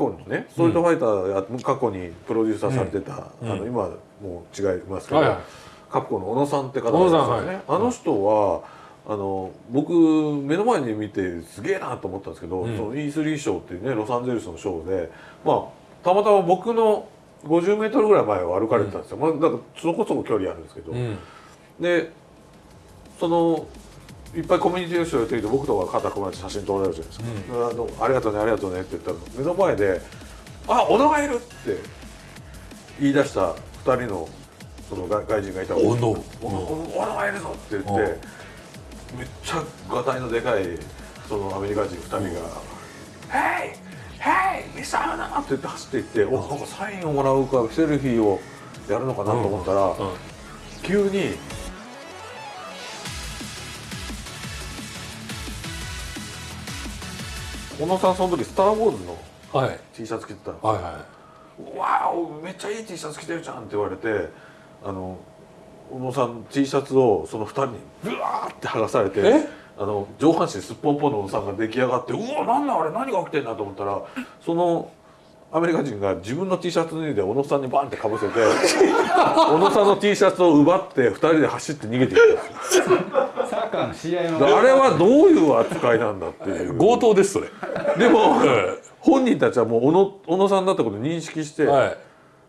コンのねストリートファイターや過去にプロデューサーされてた、あの今もう違いますけど、カプコンの小野さんって方ですよね、あの人はあの僕目の前に見てすげえなと思ったんですけど、うん。その E3 ショーっていうねロサンゼルスのショーでまあたまたま僕の50メートルぐらい前を歩かれてたんですよ、まあ、だからそこそこ距離あるんですけど、うん。でそのいっぱいコミュニティの人がやっていて僕とか肩組まれて写真撮られるじゃないですか、あの「ありがとうねありがとうね」って言ったら目の前で「あ小野がいる!」って言い出した2人のその外外人がいたの小野がいるぞ!」って言ってうんめっちゃがたいのでかいそのアメリカ人2人が「ヘイヘイミスターナ!」って言って走っていっておなんかサインをもらうかセルフィーをやるのかなと思ったら、うん急に小野さんその時「スター・ウォーズ」のはい。T シャツ着てたんですはい。はわおめっちゃいい T シャツ着てるじゃん」って言われてあの小野さん T シャツをその2人にブワーって剥がされてえ？あの上半身すっぽんぽんの小野さんが出来上がって「うわなんだあれ？何が起きてんだ?」と思ったらそのアメリカ人が自分の T シャツ脱いで小野さんにバンってかぶせて小野さんの T シャツを奪って2人で走って逃げていった。んですよサッカーの試合の。あれはどういう扱いなんだっていう。い強盗ですそれ。でも、え本人たちはもう小野小野さんだってことを認識して「は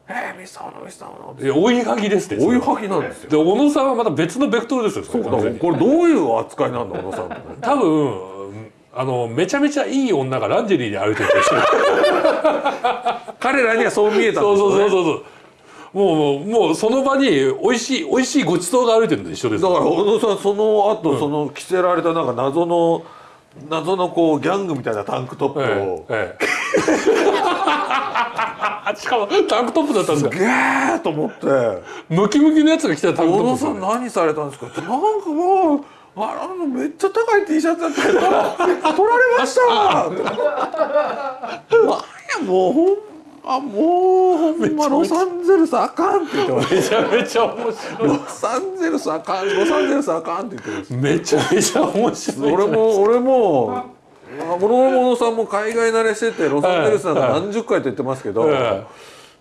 えー、ミスター小野ミスター小野」いいや追いはぎですって追いはぎなんですよ。で小野さんはまた別のベクトルですよそそうこれどういう扱いなんだ小野さん 多分あのめちゃめちゃいい女がランジェリーで歩いてる 彼らにはそう見えたんそうですよ、ね、そうそうそうもうもうもうその場に美味しい美味しいごちそうが歩いてるのと一緒です。だから小野さんその後、その着せられたなんか謎の謎のこうギャングみたいなタンクトップを、ええええ。しかもタンクトップだったんですかゲーと思って。ムキムキのやつが着てたタンクトップ小野さん何されたんですか？なんかもうあのめっちゃ高い T シャツだったけど取られました。もうほんあもうほんまロサンゼルスあかんって言ってます。めちゃめちゃ面白い。ロサンゼルスあかんロサンゼルスあかんって言ってます。めちゃめちゃ面白い。俺も俺もあこの小野さんも海外慣れしててロサンゼルスなんか何十回と言ってますけど、え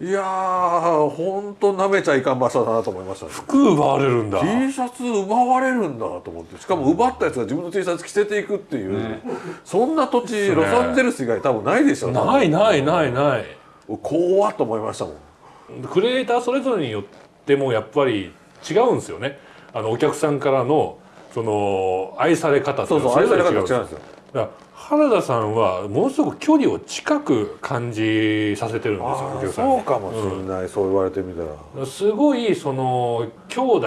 いやー本当舐めちゃいかん場所だなと思いましたね。服奪われるんだ。T シャツ奪われるんだと思ってしかも奪ったやつが自分の T シャツ着せていくっていう、そんな土地ロサンゼルス以外多分ないでしょないないないない怖っと思いましたもん。クリエイターそれぞれによってもやっぱり違うんですよね。あのお客さんからのその愛され方そうそう愛され方が違うんだですよ。から原田さんはものすごく距離を近く感じさせてるんですよお客さんに。そうかもしれない、そう言われてみたら。すごいその兄弟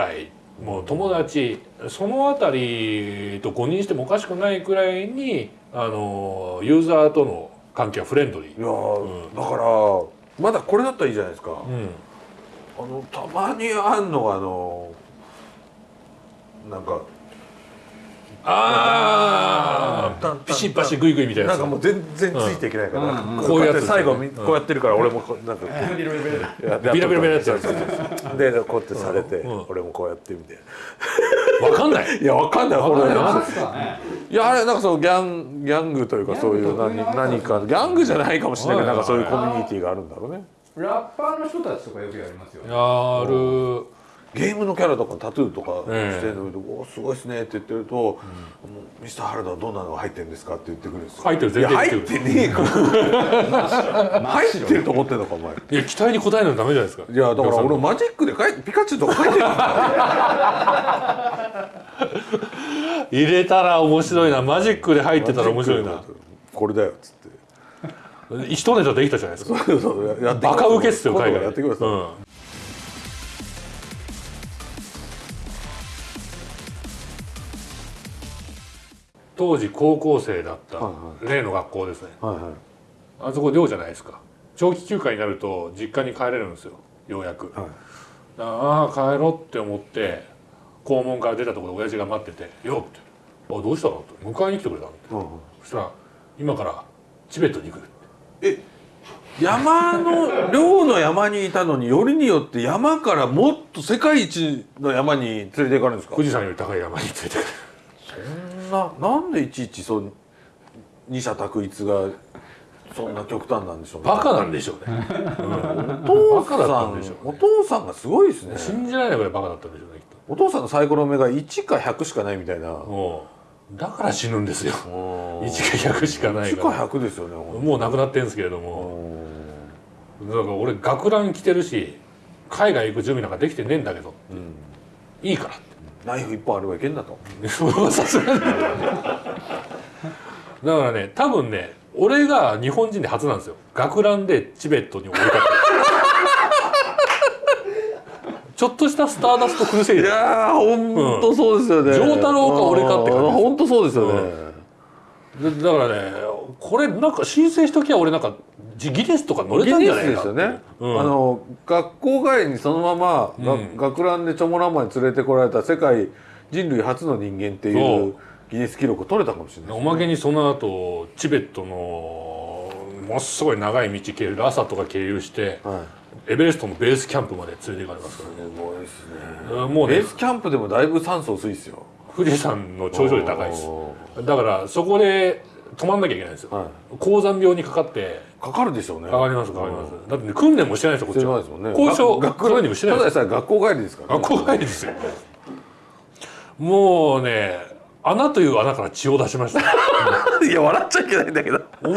もう友達そのあたりと誤認してもおかしくないくらいにあのユーザーとの関係はフレンドリー。いやー、だからまだこれだったらいいじゃないですか、うん。あのたまにあんのがあのなんかああピシッパシグイグイみたいななんかもう全然ついていけないから、うん。こうやつ最後みうんこうやってるから俺もなんか ビロビラビラビラやつやつ。でこうやってされて、うん。俺もこうやってみて。わかんない。いやわかんない。これ。なんですかね。いやあれなんかそのギャンギャングというかそういう何何かギャングじゃないかもしれない。けどなんかそういうコミュニティがあるんだろうね。ラッパーの人たちとかよくやりますよやるゲームのキャラとかタトゥーとかええしてるのに「おすごいですね」って言ってると「もうミスター原田はどんなのが入ってるんですか?」って言ってくるんですよ。入ってる全然言ってねえから。入ってると思ってんのかお前。いや期待に応えないとダメじゃないですか。いやだから俺マジックで書いてピカチュウとか書いてるんだ入れたら面白いな。マジックで入ってたら面白いな。これだよっつって。一ネタできたじゃないですか。そうそうやってきます。バカウケっすよ海外。やってきます。うん当時高校生だったはい例の学校ですね。はいはい。あそこ寮じゃないですか。長期休暇になると実家に帰れるんですよ。ようやく、はい。ああ帰ろうって思って校門から出たところで親父が待ってて「よっ」って「あどうしたの?」って。迎えに来てくれたのうんうんそしたら「今からチベットに行く」え山の寮の山にいたのによりによって山からもっと世界一の山に連れて行かれるんですか？富士山より高い山に連れてく。るななんでいちいちそう二者択一がそんな極端なんでしょうね。バカなんでしょうね、お父さんったんでしょうお父さんがすごいですね。信じられないぐらいバカだったんでしょうねきっお父さんのサイコロ目が1か100しかないみたいな。だから死ぬんですよ。1 1か100しかないかから100ですよねもう亡くなってるんですけれども。だから俺学ラン着てるし海外行く準備なんかできてねえんだけどうん。いいからってナイフ一本あればいけんだと。さすがにだからね多分ね俺が日本人で初なんですよ。学ランでチベットに降り立ってちょっとしたスターダストクルセイいダーやーほんとそうですよね。丈太郎か俺かって感じですほんとそうですよね。でだからねこれなんか申請しときゃ俺なんかギネスとか乗れたんじゃないですよね、うん。あの学校帰りにそのまま、がうん。学ランでチョモランマに連れてこられた世界人類初の人間っていそう。うギネス記録を取れたかもしれないおまけにその後チベットのものすごい長い道経由ラサとか経由してはい。エベレストのベースキャンプまで連れて行かれますかすごいですね。らねもうね。ベースキャンプでもだいぶ酸素薄いですよ。富士山の頂上で高いです。おだからそこで泊まんなきゃいけないんですよ。ーはい。高山病にかかって。かかるでしょうね。かかりますかかります。だってね訓練もしてないですよこっちは。ないですもんね。交渉が学トレーニングしてないたですだでさえ学校帰りですから、学校帰りですよ。もうね穴という穴から血を出しました。いや笑っちゃいけないんだけど。お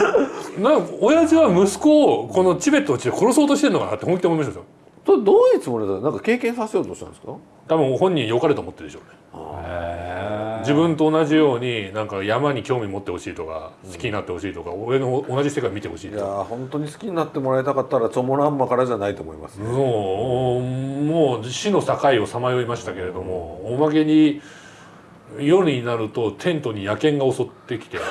なんか親父は息子をこのチベットの地で殺そうとしてるのかなって本気で思いましたよ。とどういうつもりだなんか経験させようとしたんですか？多分本人良かれと思ってるでしょうね自分と同じようになんか山に興味持ってほしいとか好きになってほしいとか、俺の同じ世界見てほしいいやとかー本当に好きになってもらいたかったらチョモランマからじゃないと思いますね、もうもう死の境をさまよいましたけれどもおまけに夜になるとテントに野犬が襲ってきて。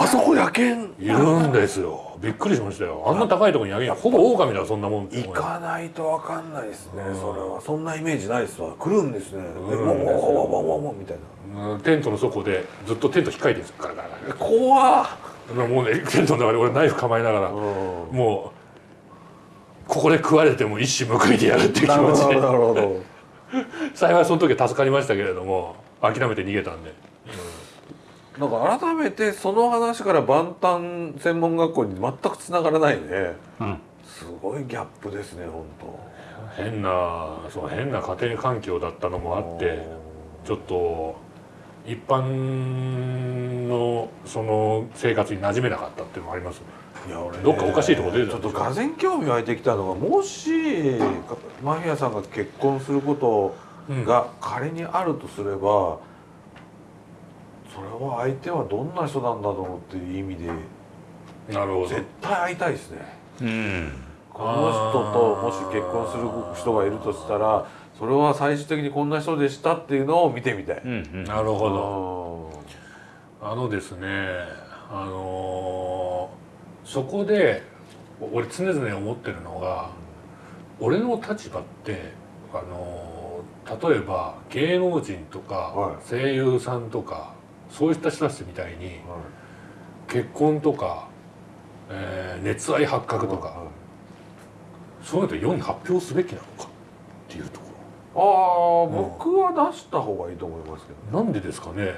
あそこ野犬？いるんですよびっくりしましたよ。あんな高いところに野犬ほぼ狼だよそんなもん。行かないとわかんないですね、それは。そんなイメージないですわ。来るんですね。でワンワンワンワンワンワンワンみたいな。うん。テントの底でずっとテント引っかいてるんですよ。ガラガラガラえ怖っ。もうねテントの中で俺ナイフ構えながらうん。もうここで食われても一矢報いてやるっていう気なるほど持ちでなるほど。幸いその時は助かりましたけれども諦めて逃げたんでなんか改めてその話から万端専門学校に全くつながらないね。うん。すごいギャップですね本変なそう変な家庭環境だったのもあってちょっと一般のその生活に馴染めなかったっていうのもあります。ね当いや俺ねどっかおかしいとこ出てちょっとがぜ興味湧いてきたのがもしマフィアさんが結婚することが仮にあるとすれば、それは相手はどんな人なんだろうっていう意味でなるほど。絶対会いたいですね。うん。この人ともし結婚する人がいるとしたらそれは最終的にこんな人でしたっていうのを見てみたい、うんうん。なるほど。どあのですねあのーそこで俺常々思ってるのが俺の立場ってあのー例えば芸能人とかはい。声優さんとかそういった人たちみたいに結婚とか、えー熱愛発覚とかそういうのって世に発表すべきなのか？っていうとこああ僕は出した方がいいと思いますけどろなんでですかね？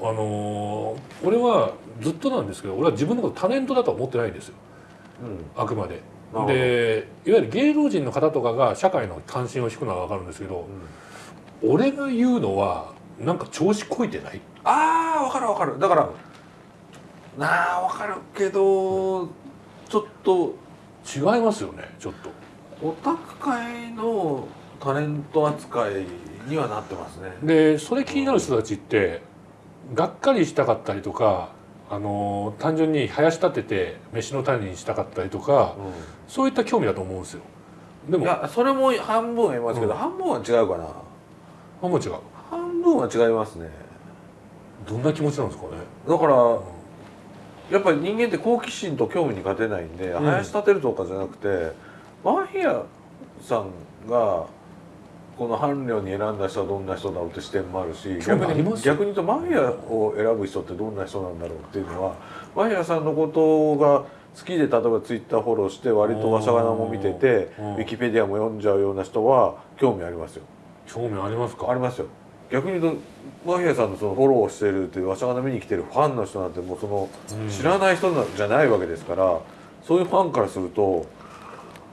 あのー俺はずっとなんですけど俺は自分のことタレントだとは思ってないんですよ。うん。あくまで。でいわゆる芸能人の方とかが社会の関心を引くのは分かるんですけど、俺が言うのはなんか調子こいてない？ああ分かる分かる。だからなあ分かるけどちょっと違いますよねちょっと。オタク界のタレント扱いにはなってますね。でそれ気になる人たちってがっかりしたかったりとかあの単純に生やし立てて飯の種にしたかったりとかそういった興味だと思うんですよ。でもいやそれも半分は言いますけど、うん。半分は違うかな。あもう違う。半分は違いますね。どんな気持ちなんですかね。だからやっぱり人間って好奇心と興味に勝てないんで、うん。生やし立てるとかじゃなくてマフィアさんがこの伴侶に選んだ人はどんな人だろうって視点もあるし逆に言うとマフィアを選ぶ人ってどんな人なんだろうっていうのはマフィアさんのことが好きで例えばツイッターフォローして割とわしゃがなも見ててうん。ウィキペディアも読んじゃうような人は興味ありますよ。興味ありますか。ありますよ逆に言うとマフィアさんのそのフォローしてるっていうわしゃがの見に来てるファンの人なんてもうその知らない人なんじゃないわけですからそういうファンからすると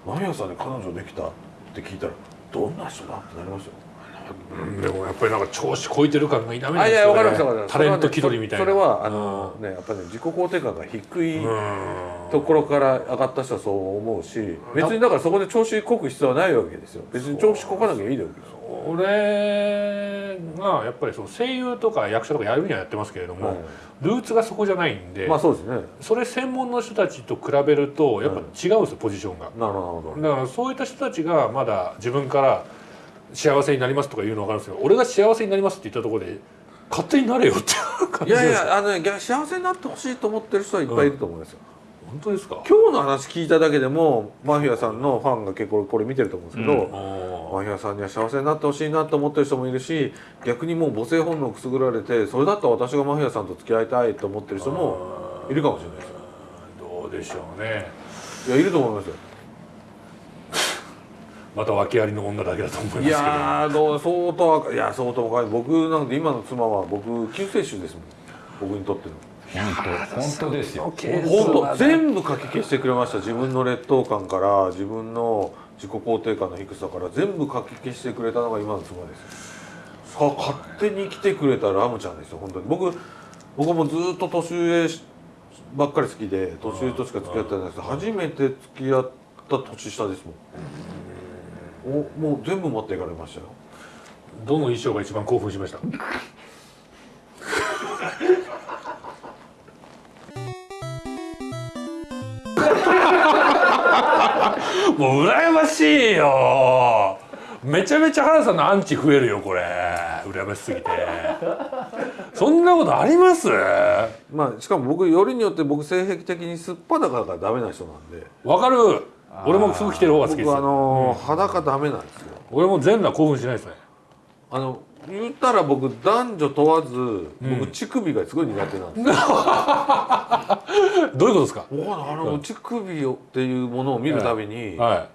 マフィアさんに彼女できたって聞いたらどんな人だってなりますよ。うんでもやっぱりなんか調子こいてる感が否めないあいやわかりますわかりねタレント気取りみたいな。それはあのねやっぱり、ね、自己肯定感が低いうんところから上がった人はそう思うし別にだからそこで調子こく必要はないわけですよ。別に調子こかなきゃいいわけですよ俺がやっぱりその声優とか役者とかやるにはやってますけれども、はい。ルーツがそこじゃないんで、まあそうですね。それ専門の人たちと比べるとやっぱ違うんですよ、ポジションが。なるほど。だからそういった人たちがまだ自分から幸せになりますとか言うのは分かるんですけど俺が幸せになりますって言ったところで勝手になれよっていう感いやいじですやあのね逆幸せになってほしいと思ってる人はいっぱいいると思うんですよ、本当ですか？今日の話聞いただけでもマフィアさんのファンが結構これ見てると思うんですけど、うんマフィアさんには幸せになってほしいなと思ってる人もいるし逆にもう母性本能をくすぐられてそれだったら私がマフィアさんと付き合いたいと思ってる人もいるかもしれないですよ。どうでしょうね。いやいると思いますよ。また訳ありの女だけだと思いますけいどやーどう相当いや相当若い。僕なんて今の妻は僕救世主ですもん。僕にとっての。本当本当ですよ。本当全部かき消してくれました。自分の劣等感から自分の自己肯定感の低さから全部かき消してくれたのが今の妻です。さ勝手に来てくれたラムちゃんですよ本当に。僕僕もずっと年上ばっかり好きで年上としか付き合ってないです。けど初めて付き合った年下ですもん。おもう全部持っていかれましたよ。どの衣装が一番興奮しました？もう羨ましいよ。めちゃめちゃ原さんのアンチ増えるよこれ。羨ましすぎて。そんなことあります？まあしかも僕よりによって僕性癖的にすっぱだかがダメな人なんで。わかる。俺も服着てる方が好きです僕あのー裸ダメなんですよ。俺も全裸興奮しないですね。あの言ったら僕男女問わず、僕乳首がすごい苦手なんですよ。どういうことですか？あの乳首をっていうものを見るたびに、は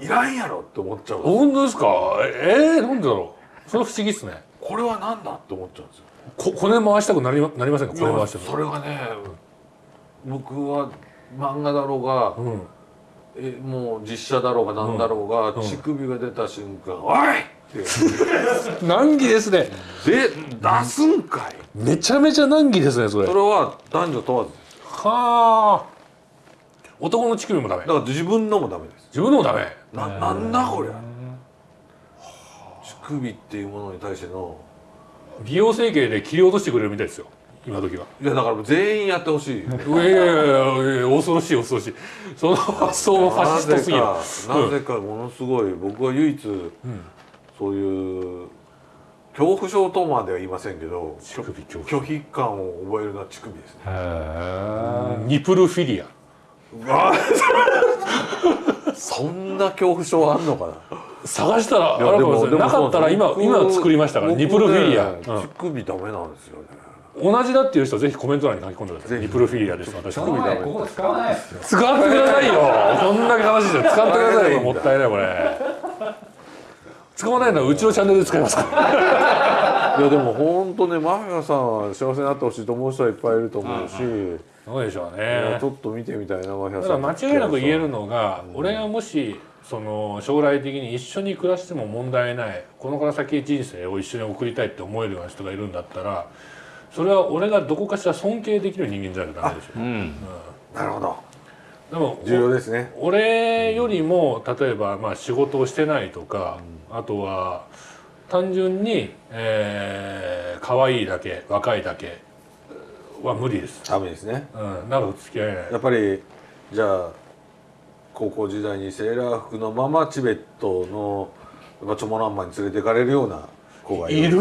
い。い、らんやろって思っちゃう本当ですか？えー、なんでだろう？それ不思議っすね。これはなんだって思っちゃうんですよ。こ骨回したくなりまなりませんか？骨回したくそれがね僕は漫画だろうが、うん。えもう実写だろうがなんだろうが、うん。乳首が出た瞬間「おい!」難儀ですね。で出すんかい。めちゃめちゃ難儀ですねそれ。それは男女問わずはあ。男の乳首もダメ。だから自分のもダメです。自分のもダメ。ななんだこりゃ。乳首っていうものに対しての。美容整形で切り落としてくれるみたいですよ。今時は。いやだから全員やってほしい。いやいやいやいや恐ろしい恐ろしい。その発想もファシストすぎる。なぜかなぜかものすごい。僕は唯一、そういう恐怖症とまでは言いませんけど拒否感を覚えるのは乳首ですね。へニプルフィリア。そんな恐怖症あんのかな。探したらあいやらかもしれないなかったら今僕今作りましたから僕ニプルフィリア、ね乳首ダメなんですよね。うん同じだっていう人はぜひコメント欄に書き込んでください。ニプルフィリアです私その前ここ使わないですよ。使ってくださいよ。こんだけ話してる使ってくださいよ。もったいないこれ使わないのはうちのチャンネルで使いますから。いやでも本当ねマフィアさんは幸せになってほしいと思う人はいっぱいいると思うし、そうでしょうね。ちょっと見てみたいなマフィアださん。から間違いなく言えるのが、俺がもしその将来的に一緒に暮らしても問題ないこのから先人生を一緒に送りたいって思えるような人がいるんだったらそれは俺がどこかしら尊敬できる人間じゃなきゃダメでしょう。ん。なるほど。でも重要ですね。俺よりも例えばまあ仕事をしてないとか、あとは単純に、えー、可愛いだけ若いだけは無理です、ダメですね。うん、長く付き合えない。やっぱりじゃあ高校時代にセーラー服のままチベットのやっぱチョモランマに連れて行かれるような子がいるいる？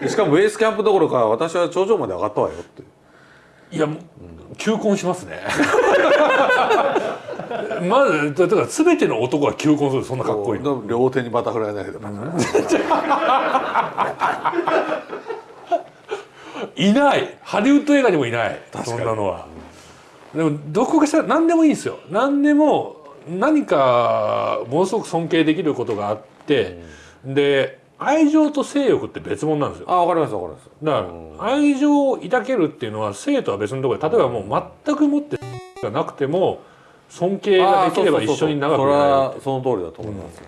でしかもベースキャンプどころか私は頂上まで上がったわよって。いやもう求婚しますね まずだから全ての男が求婚するそんなかっこいい両手にバタフライ投げていない。ハリウッド映画にもいない。そんなのは。でもどこかしら何でもいいんですよ。何でも何かものすごく尊敬できることがあって、で愛情と性欲って別物なんですよ。あわかりますわかります。だから愛情を抱けるっていうのは性とは別のところで例えばもう全くもって がなくても尊敬ができれば一緒に長くいそれられるはその通りだと思います、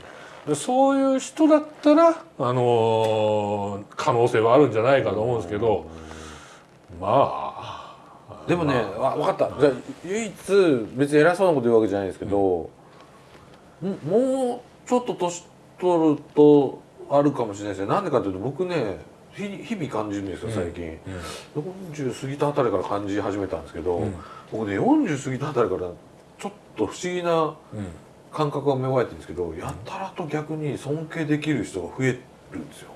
でそういう人だったら、あのー可能性はあるんじゃないかと思うんですけど、まあ。でもね、わ分かった。じゃあ唯一別に偉そうなこと言うわけじゃないんですけど、ももうちょっと年取るとあるかもしれないですね。なんでかというと僕ね日日々感じるんですよ最近、40過ぎたあたりから感じ始めたんですけど、うん。僕ね40過ぎたあたりからと不思議なうん感覚が芽生えてるんですけどやたらと逆に尊敬できる人が増えるんですよ。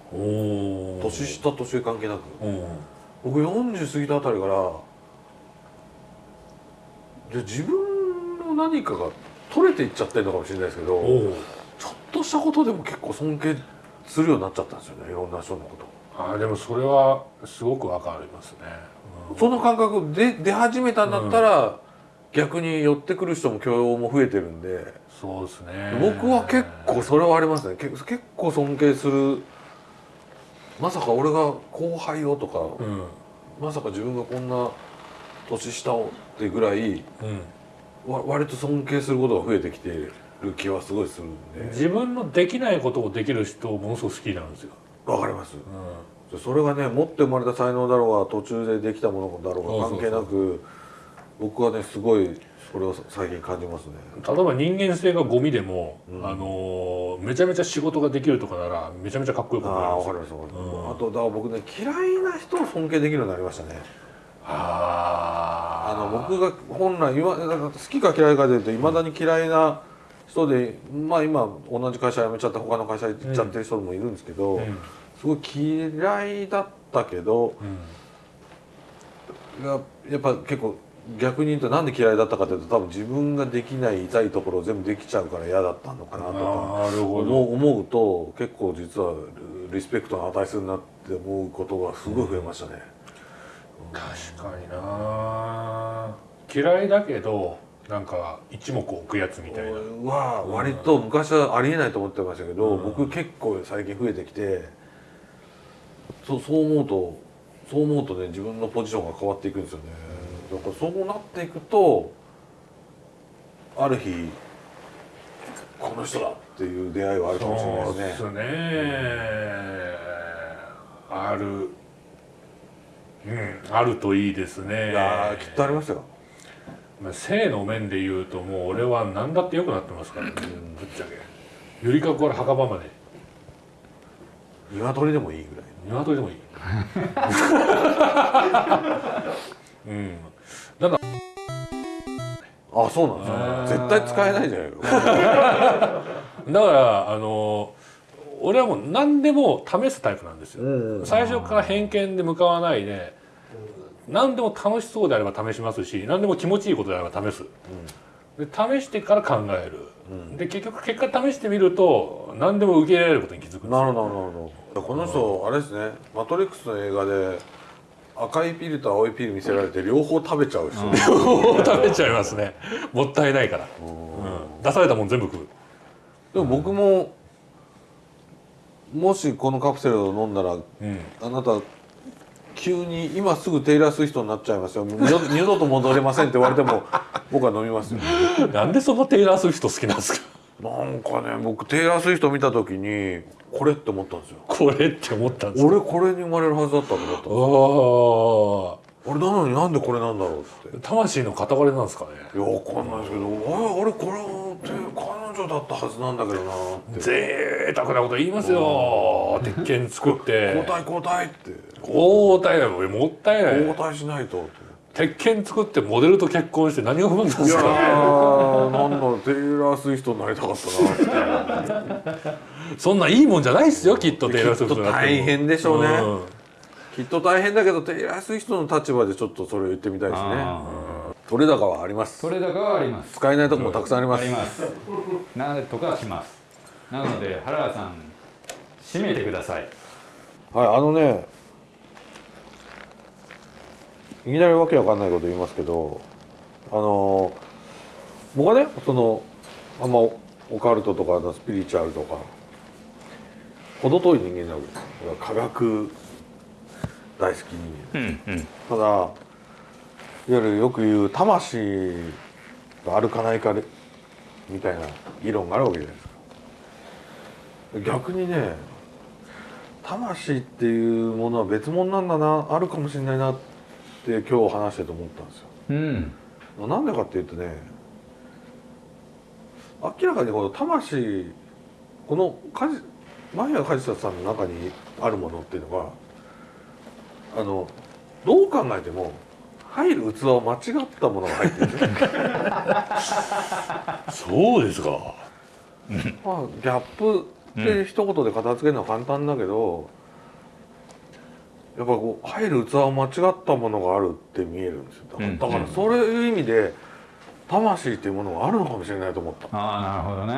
年下年上関係なく。うん。僕40過ぎたあたりからじゃあ自分の何かが取れていっちゃってるのかもしれないですけどちょっとしたことでも結構尊敬するようになっちゃったんですよねいろんな人のこと。あーでもそれはすごくわかりますね、その感覚で出始めたんだったら、逆に寄ってくる人も許容も増えてるんで。そうですね。僕は結構それはありますね。結結構尊敬する。まさか俺が後輩をとか、うん。まさか自分がこんな年下をってぐらいうん。わ割と尊敬することが増えてきてる気はすごいするんで。自分のできないことをできる人をものすごく好きなんですよ、わかります。うそれがね持って生まれた才能だろうが途中でできたものだろうが関係なく僕はねすごいそれを最近感じますね。ん、例えば人間性がゴミでも、うん。あのーめちゃめちゃ仕事ができるとかならめちゃめちゃかっこよくあなる。あわかりますうん。あとだ僕ね嫌いな人を尊敬できるようになりましたね。ああの僕が本来好きか嫌いかでいうといまだに嫌いな人でまあ今同じ会社辞めちゃって他の会社行っちゃってる人もいるんですけど、うん。すごい嫌いだったけどうん。ややっぱ結構逆に言うとなんで嫌いだったかというと多分自分ができない痛いところを全部できちゃうから嫌だったのかなとかなるほど。思うと結構実はリスペクトの値するなって思うことがすごい増えましたね。確かにな。嫌いだけどなんか一目置くやつみたいな。は割と昔はありえないと思ってましたけど、うん。僕結構最近増えてきてそうそう思うとそう思うとね自分のポジションが変わっていくんですよねだからそうなっていくとある日この人だっていう出会いはあるかもしれないそうですね。ですねあるうんあるといいですね。いやーきっとありますよ。まあ性の面で言うともう俺は何だって良くなってますからね。ぶっちゃけ。ゆりかごから墓場まで。鶏でもいいぐらい。鶏でもいい。うんあそうなんですあー。よ絶対使えないじゃないかだからあの俺はもう何でも試すタイプなんですよ、うんうん最初から偏見で向かわないで何でも楽しそうであれば試しますし何でも気持ちいいことであれば試す、で試してから考える、うん。で結局結果試してみると何でも受け入れられることに気づくんですよ。なるほどなるほど。この人あれですね「マトリックス」の映画で赤いピルと青いピル見せられて両方食べちゃう人、食べちゃいますね。もったいないから、うん。出されたもん全部食う。でも僕ももしこのカプセルを飲んだらうん。あなた急に今すぐテイラー・スウィフトになっちゃいますよ。二度 二度と戻れませんって言われても 僕は飲みますよ。なんでそのテイラー・スウィフト好きなんですか？なんかね僕テイラー・スウィフト見た時にこれって思ったんですよ。これって思ったんですか？俺これに生まれるはずだったと思ったんですあ俺なのになんでこれなんだろうって。あ魂の塊なんですかね？いやわかんないですけどあれ俺これって彼女だったはずなんだけどなって。贅沢なこと言いますよ。鉄拳作って。交代交代って。交代だよ。もったいない。交代しないと鉄拳作ってモデルと結婚して何が不満なんですか？ーなんだテイラー・スウィフトになりたかったなってそんないいもんじゃないですよきっとテイラー・スウィフトになっても。きっと大変でしょうね。ん。きっと大変だけどテイラー・スウィフトの立場でちょっとそれを言ってみたいですね。あ取れ高はあります。それだけはあります。使えないとこもたくさんあります。あります。なんとかします。なので原田さん締めてください。はいあのねいきなりわけわかんないこと言いますけどあの僕はねそのあんまオカルトとかスピリチュアルとか程遠い人間なわけですよ。科学大好き人間。うんうん。ただいわゆるよく言う魂があるかないかでみたいな議論があるわけじゃないですか。逆にね魂っていうものは別物なんだなあるかもしれないなって今日話してて思ったんですよ。うん。なんでかっていうとね明らかにこの魂このカジマイヤ梶田さんの中にあるものっていうのがあのどう考えても入る器は間違ったものが入ってる そうですか。まあギャップって一言で片付けるのは簡単だけど、やっぱこう入る器は間違ったものがあるって見えるんですよ。だから,、うん。だからそういう意味で魂っていうものがあるのかもしれないと思った。ああなるほどね。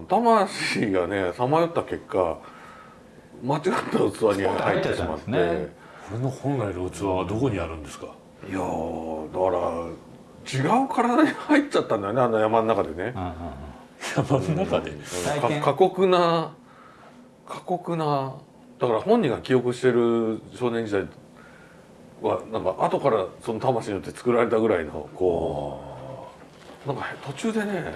うん、魂がねさまよった結果間違った器に入ってしまって、ね。これの本来の器はどこにあるんですか？いやーだから違う体に入っちゃったんだよねあの山の中でね。うんうんうん。山の中で？過酷な過酷なだから本人が記憶してる少年時代はなんか後からその魂によって作られたぐらいのこうなんか途中でね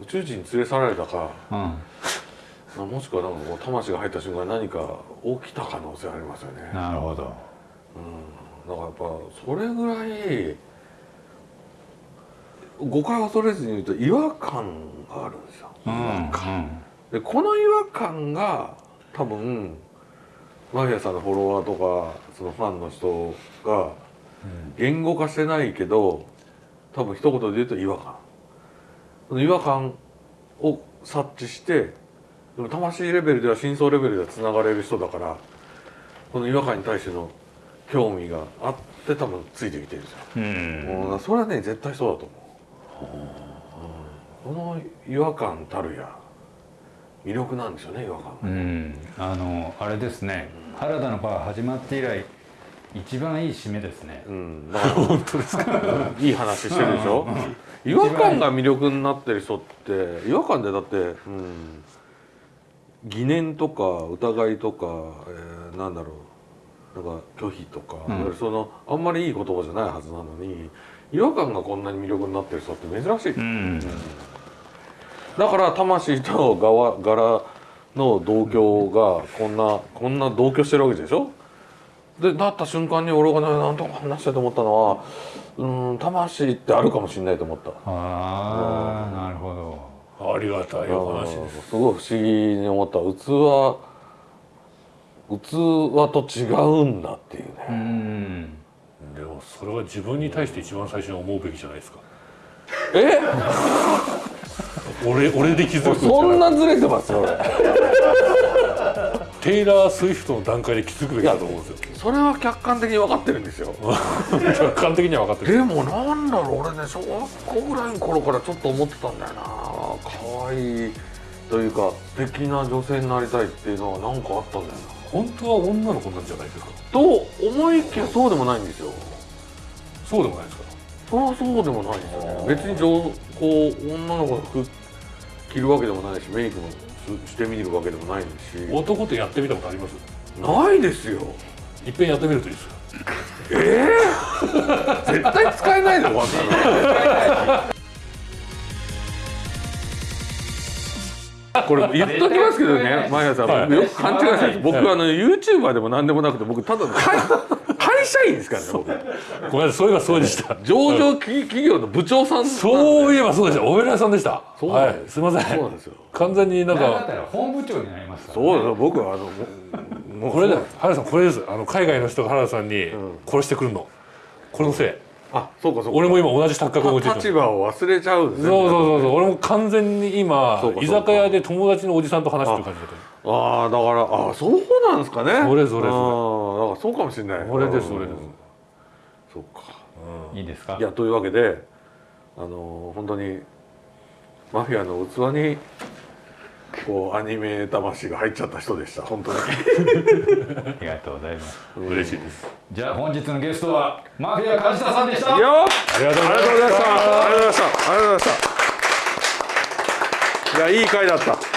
宇宙人に連れ去られたか。うん。もしくはなんかこう魂が入った瞬間に何か起きた可能性ありますよね。なるほど。だからやっぱそれぐらい誤解を恐れずに言うと違和感があるんですよ。うんでこの違和感が多分マフィアさんのフォロワーとかそのファンの人が言語化してないけど多分一言で言うと違和感。その違和感を察知してでも魂レベルでは深層レベルではつながれる人だからこの違和感に対しての興味があって多分ついてきてるんですよ、うん。それはね絶対そうだと思う、うん。この違和感たるや魅力なんですよね違和感がうん。あのあれですね。原田のバー始まって以来一番いい締めですね。うん、だから本当ですかいい話してるでしょ？違和感が魅力になってる人って違和感でだって、うん、疑念とか疑いとか、えーなんだろう。なんか拒否とか、うん。そのあんまりいい言葉じゃないはずなのに違和感がこんなに魅力になってる人って珍しい、うん。だから魂と側柄の同居がこんなこんな同居してるわけでしょ？でなった瞬間に俺がねなんとか話したいと思ったのはうん魂ってあるかもしれないと思った。ああなるほど。ありがたいお話です。すごい不思議に思った。器器と違うんだっていうね、うん。でもそれは自分に対して一番最初に思うべきじゃないですか。え？俺俺で気づくそんなずれてますよ。俺テイラー・スウィフトの段階で気づくべきだと思うんですよ。それは客観的に分かってるんですよ。客観的には分かってる。でもなんだろう俺ね小学校ぐらいの頃からちょっと思ってたんだよな。可愛いというか素敵な女性になりたいっていうのは何かあったんだよな。本当は女の子なんじゃないですか？と思いきやそうでもないんですよ。そうでもないですか？それはそうでもないんですよね。別に上こう女の子の服着るわけでもないしメイクもすしてみるわけでもないし。男とやってみたことあります？ないですよ。いっぺんやってみるといいですよ。ええ 絶対使えないでこんなのこれ言っときますけどね、前田さん、よく勘違いしてる僕、あの YouTuber でも何でもなくて、僕ただの 会会社員ですからね、僕。ごめんなさいそういえばそうでした。上場企企業の部長さんそういえばそうでした。お偉いさんでした。はいです。すいません。そうなんですよ。完全になんか。たら本部長になりますからそうだよ、僕はあのもうこれだ原田さんこれです。あの海外の人が原田さんにん。殺してくるの。これのせい。あ、そうかそうか。俺も今同じ錯覚を持ってる立場を忘れちゃうんですね。そうそうそうそう。俺も完全に今居酒屋で友達のおじさんと話してる感じだったああ、だから、あそうなんですかね。それそれそれ。だからそうかもしれない。これですうんそれです。そうか。いいですか？いやというわけであの本当にマフィアの器にこうアニメ魂が入っちゃった人でした。本当に。ありがとうございます。嬉しいです。じゃあ本日のゲストはマフィア梶田さんでした。いやあありがとうございまりがとうございましたした。ありがとうございました。ありがとうございました。いやいい回だった